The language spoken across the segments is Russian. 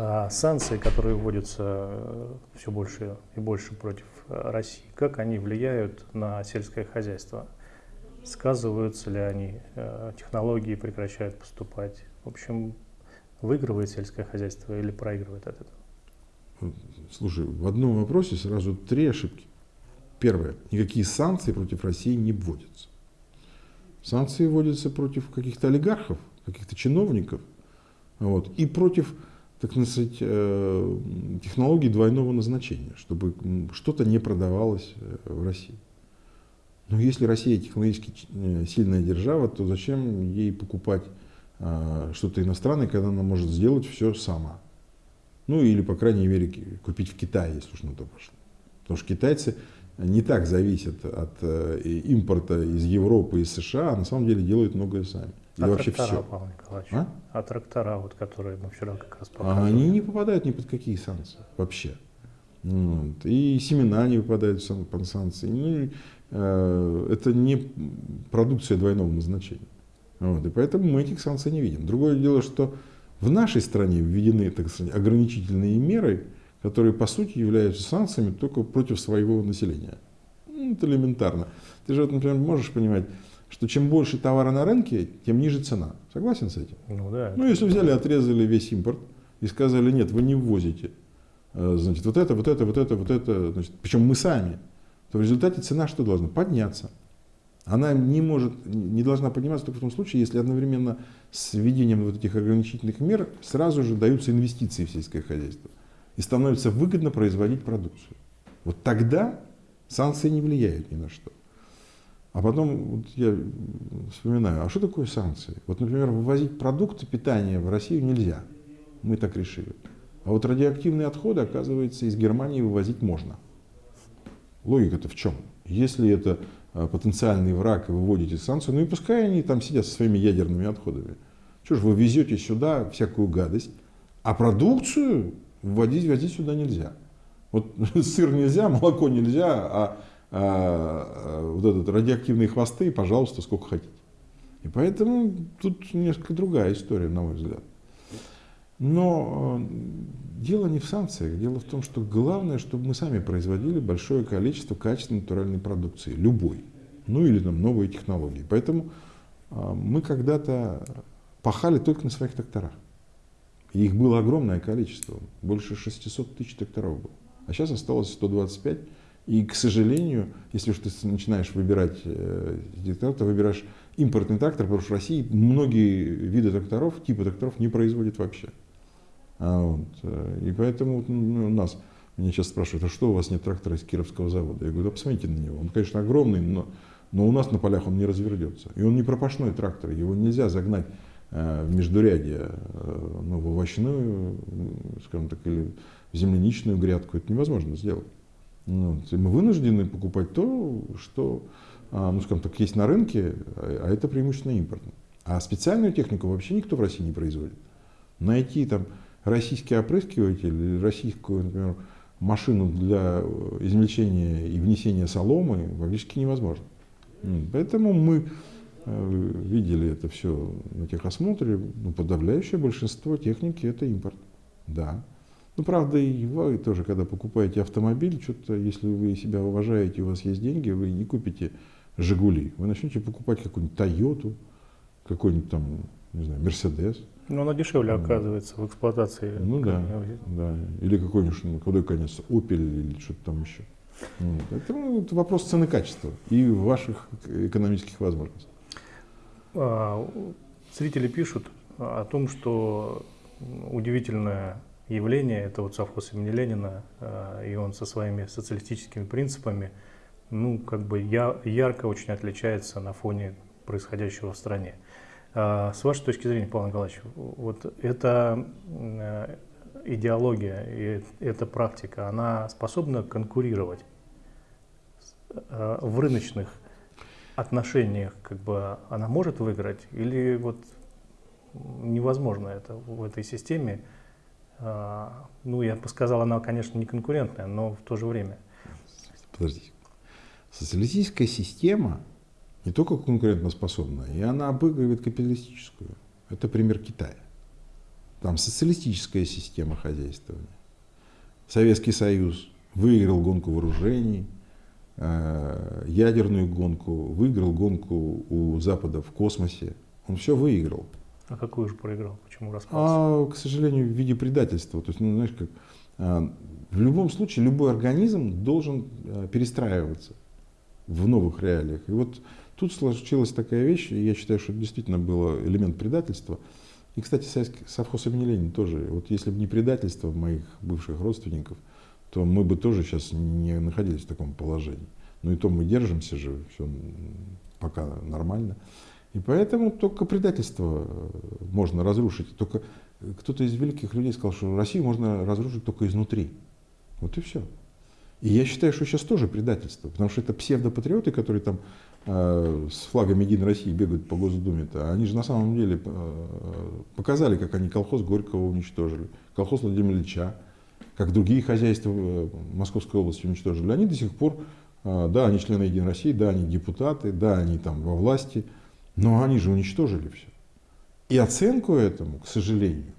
А санкции, которые вводятся все больше и больше против России, как они влияют на сельское хозяйство? Сказываются ли они? Технологии прекращают поступать? В общем, выигрывает сельское хозяйство или проигрывает от этого? Слушай, в одном вопросе сразу три ошибки. Первое. Никакие санкции против России не вводятся. Санкции вводятся против каких-то олигархов, каких-то чиновников вот, и против так сказать, э, технологий двойного назначения, чтобы что-то не продавалось э, в России. Но если Россия технологически э, сильная держава, то зачем ей покупать что-то иностранное, когда она может сделать все сама? Ну или, по крайней мере, купить в Китае, если уж на то пошло. Потому что китайцы не так зависят от импорта из Европы и США, а на самом деле делают многое сами. И а вообще трактора, все. Павел Николаевич, а? а трактора, вот, которые мы вчера как раз показывали? А они не попадают ни под какие санкции вообще. Вот. И семена не попадают под санкции. Ну, э, это не продукция двойного назначения. Вот. И поэтому мы этих санкций не видим. Другое дело, что в нашей стране введены так сказать, ограничительные меры, которые по сути являются санкциями только против своего населения. Ну, это элементарно. Ты же, например, можешь понимать, что чем больше товара на рынке, тем ниже цена. Согласен с этим? Ну да. Ну если взяли, отрезали весь импорт и сказали, нет, вы не ввозите, э, значит, вот это, вот это, вот это, вот это, значит, причем мы сами, то в результате цена что должна? Подняться. Она не может, не должна подниматься только в том случае, если одновременно с введением вот этих ограничительных мер сразу же даются инвестиции в сельское хозяйство и становится выгодно производить продукцию. Вот тогда санкции не влияют ни на что. А потом вот я вспоминаю, а что такое санкции? Вот, например, вывозить продукты питания в Россию нельзя. Мы так решили. А вот радиоактивные отходы, оказывается, из Германии вывозить можно. Логика-то в чем? Если это а, потенциальный враг и выводите санкции, ну и пускай они там сидят со своими ядерными отходами. Что ж вы везете сюда всякую гадость, а продукцию вводить, вводить сюда нельзя. Вот сыр нельзя, молоко нельзя, а, а, а вот этот радиоактивные хвосты, пожалуйста, сколько хотите. И поэтому тут несколько другая история, на мой взгляд. Но э, дело не в санкциях, дело в том, что главное, чтобы мы сами производили большое количество качественной натуральной продукции, любой, ну или там новые технологии. Поэтому э, мы когда-то пахали только на своих тракторах. Их было огромное количество, больше 600 тысяч тракторов было. А сейчас осталось 125. И, к сожалению, если уж ты начинаешь выбирать э, трактор, то выбираешь импортный трактор, потому что в России многие виды тракторов, типы тракторов не производят вообще. А вот, э, и поэтому ну, у нас, меня сейчас спрашивают, а что у вас нет трактора из Кировского завода? Я говорю, да посмотрите на него. Он, конечно, огромный, но, но у нас на полях он не развернется. И он не пропашной трактор, его нельзя загнать э, в междурядье, э, ну, в овощную, скажем так, или в земляничную грядку. Это невозможно сделать. Ну, мы вынуждены покупать то, что, а, ну, скажем так, есть на рынке, а это преимущественно импортно. А специальную технику вообще никто в России не производит. Найти там российский опрыскиватель или российскую, например, машину для э, измельчения и внесения соломы практически невозможно. Поэтому мы э, видели это все на техосмотре, ну, подавляющее большинство техники это импорт. Да. Ну, правда, и вы тоже, когда покупаете автомобиль, что-то, если вы себя уважаете, у вас есть деньги, вы не купите «Жигули». Вы начнете покупать какую-нибудь «Тойоту», какой-нибудь там, не знаю, «Мерседес». Ну, она дешевле оказывается в эксплуатации. Ну да, да. Или какой-нибудь, ну, худой конец, Opel или что-то там еще. Вот. Это, ну, это вопрос цены качества и ваших экономических возможностей. А, зрители пишут о том, что удивительное явление, это вот совхоз имени Ленина, а, и он со своими социалистическими принципами, ну, как бы я, ярко очень отличается на фоне происходящего в стране. А, с вашей точки зрения, Павел Николаевич, вот эта э, идеология и эта практика, она способна конкурировать э, в рыночных отношениях, как бы она может выиграть или вот невозможно это в этой системе? А, ну, я бы сказал, она, конечно, не конкурентная, но в то же время. Подождите. Социалистическая система не только конкурентоспособна, и она обыгрывает капиталистическую. Это пример Китая. там социалистическая система хозяйствования. Советский Союз выиграл гонку вооружений, э, ядерную гонку, выиграл гонку у Запада в космосе. Он все выиграл. А какую же проиграл? Почему распался? А, к сожалению, в виде предательства. То есть, ну, знаешь, как, а, в любом случае любой организм должен а, перестраиваться в новых реалиях. И вот тут случилась такая вещь, и я считаю, что это действительно был элемент предательства. И, кстати, совхоз имени Ленина тоже. Вот если бы не предательство моих бывших родственников, то мы бы тоже сейчас не находились в таком положении. Но и то мы держимся же, все пока нормально. И поэтому только предательство э, можно разрушить. Только кто-то из великих людей сказал, что Россию можно разрушить только изнутри. Вот и все. И я считаю, что сейчас тоже предательство, потому что это псевдопатриоты, которые там э, с флагом Единой России бегают по Госдуме-то, они же на самом деле э, показали, как они колхоз Горького уничтожили, колхоз Владимира Ильича, как другие хозяйства э, Московской области уничтожили. Они до сих пор, э, да, они члены Единой России, да, они депутаты, да, они там во власти, но они же уничтожили все. И оценку этому, к сожалению,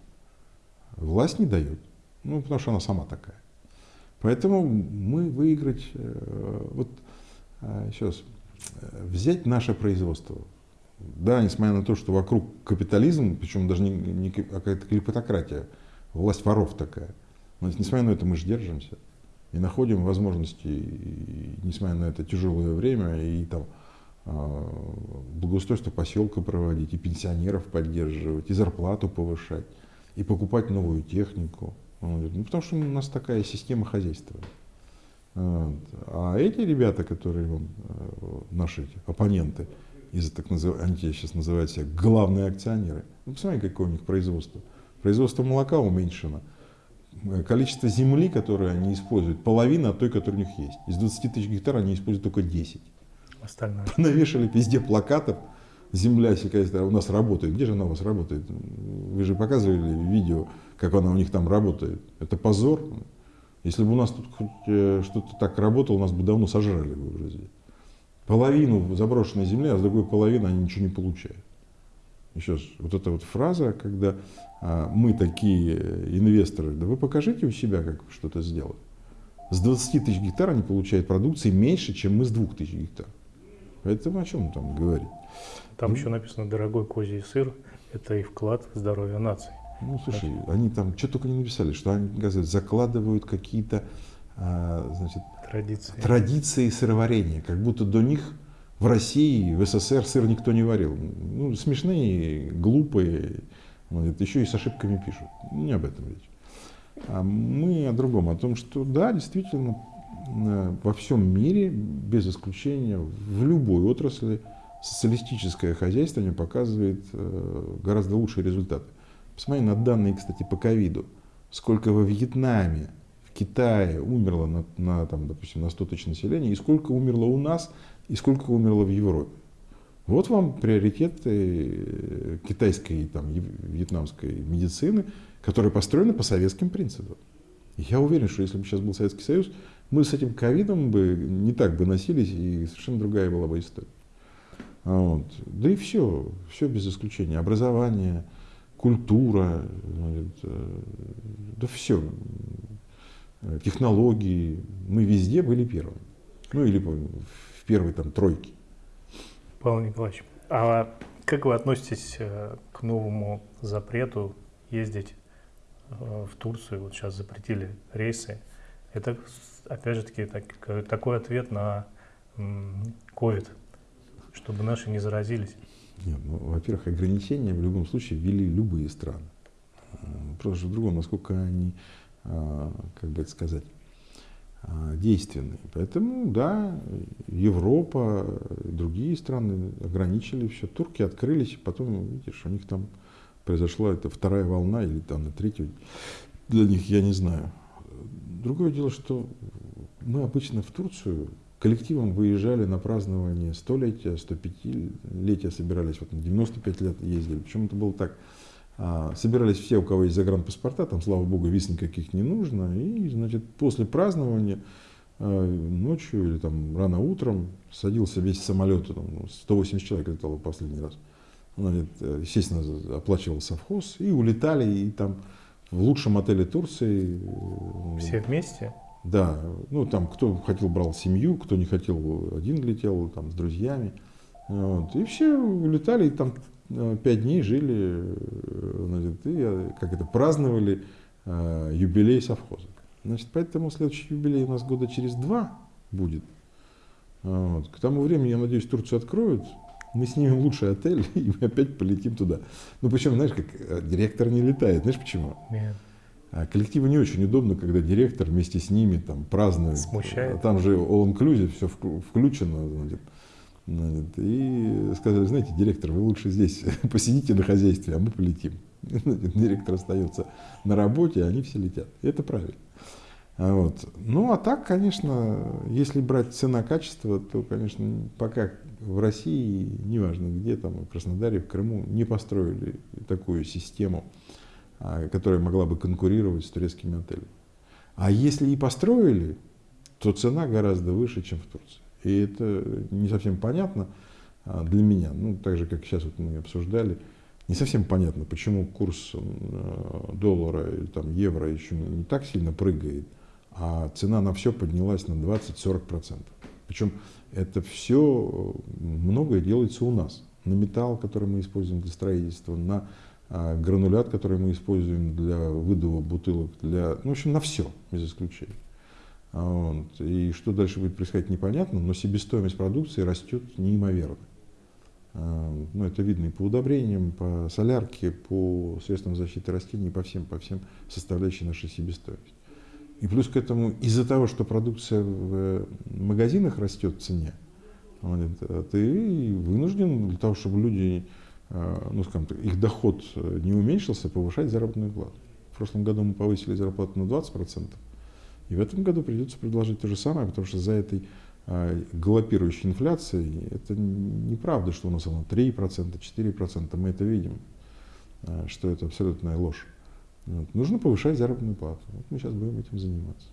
власть не дает. Ну, потому что она сама такая. Поэтому мы выиграть, э, вот сейчас, э, взять наше производство. Да, несмотря на то, что вокруг капитализм, причем даже не, не какая-то клепатократия, власть воров такая. Но несмотря на это мы же держимся и находим возможности, и, несмотря на это тяжелое время, и там а, благоустройство поселка проводить, и пенсионеров поддерживать, и зарплату повышать, и покупать новую технику. Ну, потому что у нас такая система хозяйства. А эти ребята, которые вам, э, наши эти, оппоненты, из так называемых, они сейчас называют себя главные акционеры, ну, посмотрите, какое у них производство. Производство молока уменьшено. Количество земли, которое они используют, половина от той, которая у них есть. Из 20 тысяч гектар они используют только 10 остальное. Навешали везде плакатов. Земля сельскохозяйственная у нас работает. Где же она у вас работает? Вы же показывали видео, как она у них там работает. Это позор. Если бы у нас тут э, что-то так работало, нас бы давно сожрали бы уже здесь. Половину заброшенной земли, а с другой половины они ничего не получают. Еще раз, вот эта вот фраза, когда а, мы такие инвесторы, да вы покажите у себя, как что-то сделать. С 20 тысяч гектар они получают продукции меньше, чем мы с 2 тысяч гектар. Поэтому о чем там говорить? Там ну, еще написано «дорогой козий сыр» – это и вклад в здоровье нации. Ну, слушай, значит, они там что только не написали, что они, оказывается, закладывают какие-то а, значит, традиции. традиции сыроварения, как будто до них в России, в СССР сыр никто не варил. Ну, смешные, глупые, вот, еще и с ошибками пишут. Не об этом речь. А мы о другом, о том, что да, действительно, во всем мире, без исключения, в любой отрасли, социалистическое хозяйствование показывает э, гораздо лучшие результаты. Посмотри на данные, кстати, по ковиду. Сколько во Вьетнаме, в Китае умерло, на, на, там, допустим, на 100 тысяч населения, и сколько умерло у нас, и сколько умерло в Европе. Вот вам приоритеты э, китайской, там, вьетнамской медицины, которые построены по советским принципам. Я уверен, что если бы сейчас был Советский Союз, мы с этим ковидом бы не так бы носились, и совершенно другая была бы история. А вот. Да и все, все без исключения. Образование, культура, э, да все. Технологии. Мы везде были первыми. Ну или в первой там тройке. Павел Николаевич, а как вы относитесь э, к новому запрету ездить э, в Турцию? Вот сейчас запретили рейсы. Это опять же таки, так, такой ответ на COVID, чтобы наши не заразились. Нет, ну, во-первых, ограничения в любом случае ввели любые страны. Просто в другом, насколько они, а, как бы это сказать, а, действенные. Поэтому, да, Европа, другие страны ограничили все. Турки открылись, потом, видишь, у них там произошла эта вторая волна или там третья. Для них я не знаю. Другое дело, что мы обычно в Турцию коллективом выезжали на празднование столетия, 105-летия собирались, вот на 95 лет ездили. Причем это было так, а, собирались все, у кого есть загранпаспорта, там, слава богу, виз никаких не нужно, и, значит, после празднования а, ночью или там рано утром садился весь самолет, там, 180 человек летало последний раз. Значит, э, естественно, оплачивал совхоз, и улетали, и там в лучшем отеле Турции. э, Все вместе? Да, ну там кто хотел брал семью, кто не хотел один летел там с друзьями. Вот. И все улетали, и там э, пять дней жили, значит, и как это праздновали э, юбилей совхоза. Значит, поэтому следующий юбилей у нас года через два будет. Вот. К тому времени, я надеюсь, Турцию откроют, мы снимем лучший отель, и мы опять полетим туда. Ну, причем, знаешь, как э, директор не летает. Знаешь почему? Нет. А коллективу не очень удобно, когда директор вместе с ними там празднует. Смущает. Там же all inclusive, все включено. Значит, значит, и сказали, знаете, директор, вы лучше здесь посидите на хозяйстве, а мы полетим. Директор остается на работе, а они все летят. И это правильно. А вот. Ну, а так, конечно, если брать цена-качество, то, конечно, пока в России, неважно где, там, в Краснодаре, в Крыму, не построили такую систему, а, которая могла бы конкурировать с турецкими отелями. А если и построили, то цена гораздо выше, чем в Турции. И это не совсем понятно а, для меня. Ну, так же, как сейчас вот мы обсуждали, не совсем понятно, почему курс доллара или там, евро еще не так сильно прыгает, а цена на все поднялась на 20-40%. Причем это все многое делается у нас. На металл, который мы используем для строительства, на а, гранулят, который мы используем для выдува бутылок, для, ну, в общем, на все, без исключения. А вот. И что дальше будет происходить, непонятно, но себестоимость продукции растет неимоверно. А, ну, это видно и по удобрениям, по солярке, по средствам защиты растений, по всем, по всем составляющим нашей себестоимости. И плюс к этому, из-за того, что продукция в магазинах растет в цене, ты вынужден для того, чтобы люди, а, ну, скажем так, их доход не уменьшился, повышать заработную плату. В прошлом году мы повысили зарплату на 20%, и в этом году придется предложить то же самое, потому что за этой а, галопирующей инфляцией это неправда, что у нас она 3%, 4%, мы это видим, а, что это абсолютная ложь. Вот. Нужно повышать заработную плату. Вот мы сейчас будем этим заниматься.